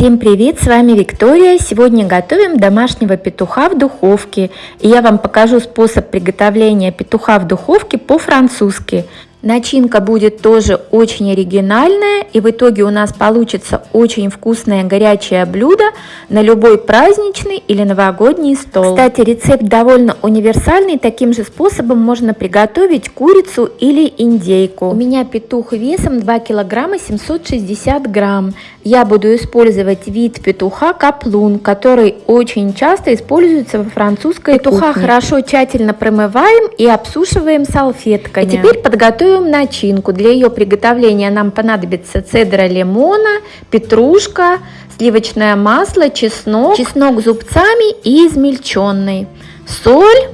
Всем привет, с вами Виктория. Сегодня готовим домашнего петуха в духовке. И я вам покажу способ приготовления петуха в духовке по-французски. Начинка будет тоже очень оригинальная, и в итоге у нас получится очень вкусное горячее блюдо на любой праздничный или новогодний стол. Кстати, рецепт довольно универсальный, таким же способом можно приготовить курицу или индейку. У меня петух весом 2 килограмма 760 грамм. Я буду использовать вид петуха каплун, который очень часто используется во французской петуха кухне. хорошо тщательно промываем и обсушиваем салфетками. И теперь подготовим Готовим начинку. Для ее приготовления нам понадобится цедра лимона, петрушка, сливочное масло, чеснок, чеснок зубцами и измельченный, соль,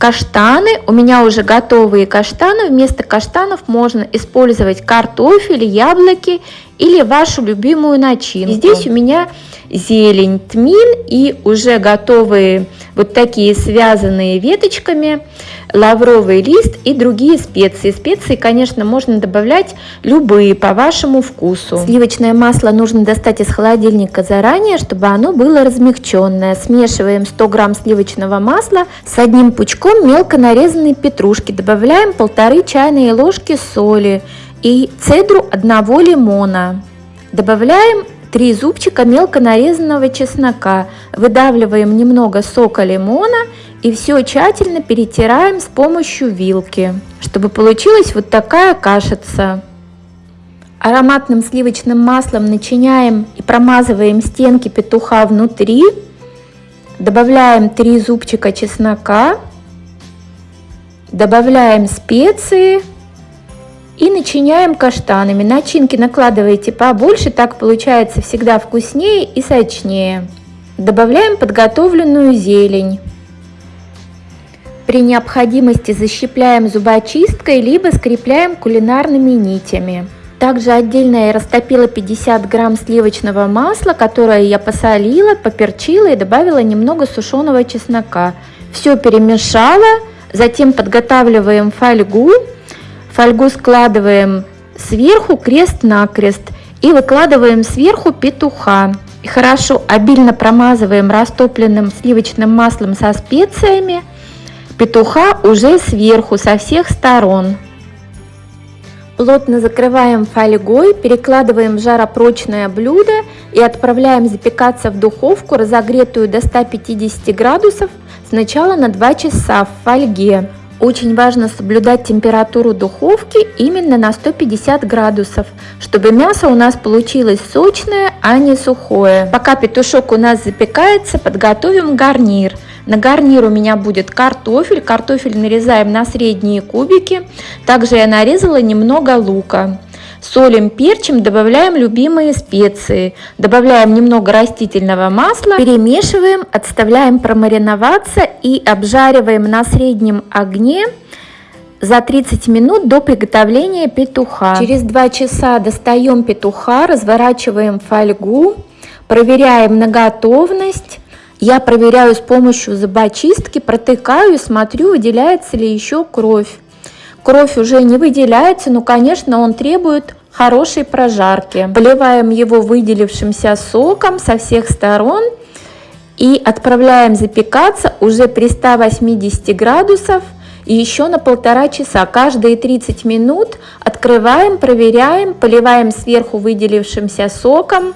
каштаны. У меня уже готовые каштаны. Вместо каштанов можно использовать картофель, яблоки или вашу любимую начинку. И здесь у меня зелень, тмин и уже готовые вот такие связанные веточками лавровый лист и другие специи. Специи, конечно, можно добавлять любые по вашему вкусу. Сливочное масло нужно достать из холодильника заранее, чтобы оно было размягченное. Смешиваем 100 грамм сливочного масла с одним пучком мелко нарезанной петрушки. Добавляем полторы чайные ложки соли и цедру одного лимона. Добавляем 3 зубчика мелко нарезанного чеснока. Выдавливаем немного сока лимона и все тщательно перетираем с помощью вилки, чтобы получилась вот такая кашица. Ароматным сливочным маслом начиняем и промазываем стенки петуха внутри. Добавляем 3 зубчика чеснока. Добавляем специи и начиняем каштанами. Начинки накладывайте побольше, так получается всегда вкуснее и сочнее. Добавляем подготовленную зелень. При необходимости защипляем зубочисткой, либо скрепляем кулинарными нитями. Также отдельно я растопила 50 грамм сливочного масла, которое я посолила, поперчила и добавила немного сушеного чеснока. Все перемешала, затем подготавливаем фольгу Фольгу складываем сверху крест-накрест и выкладываем сверху петуха. И хорошо обильно промазываем растопленным сливочным маслом со специями петуха уже сверху со всех сторон. Плотно закрываем фольгой, перекладываем в жаропрочное блюдо и отправляем запекаться в духовку, разогретую до 150 градусов, сначала на 2 часа в фольге. Очень важно соблюдать температуру духовки именно на 150 градусов, чтобы мясо у нас получилось сочное, а не сухое. Пока петушок у нас запекается, подготовим гарнир. На гарнир у меня будет картофель. Картофель нарезаем на средние кубики. Также я нарезала немного лука. Солим, перчим, добавляем любимые специи, добавляем немного растительного масла, перемешиваем, отставляем промариноваться и обжариваем на среднем огне за 30 минут до приготовления петуха. Через 2 часа достаем петуха, разворачиваем фольгу, проверяем на готовность. Я проверяю с помощью зубочистки, протыкаю и смотрю, выделяется ли еще кровь. Кровь уже не выделяется, но, конечно, он требует хорошей прожарки. Поливаем его выделившимся соком со всех сторон и отправляем запекаться уже при 180 градусов и еще на полтора часа. Каждые 30 минут открываем, проверяем, поливаем сверху выделившимся соком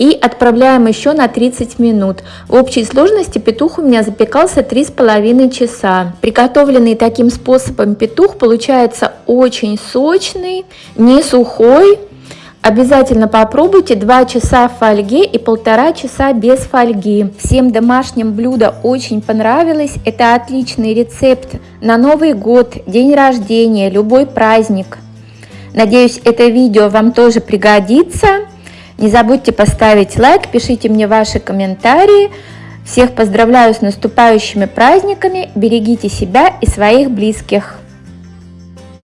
и отправляем еще на 30 минут. В общей сложности петух у меня запекался 3,5 часа. Приготовленный таким способом петух получается очень сочный, не сухой. Обязательно попробуйте 2 часа в фольге и полтора часа без фольги. Всем домашним блюдо очень понравилось. Это отличный рецепт на Новый год, день рождения, любой праздник. Надеюсь, это видео вам тоже пригодится. Не забудьте поставить лайк, пишите мне ваши комментарии. Всех поздравляю с наступающими праздниками, берегите себя и своих близких.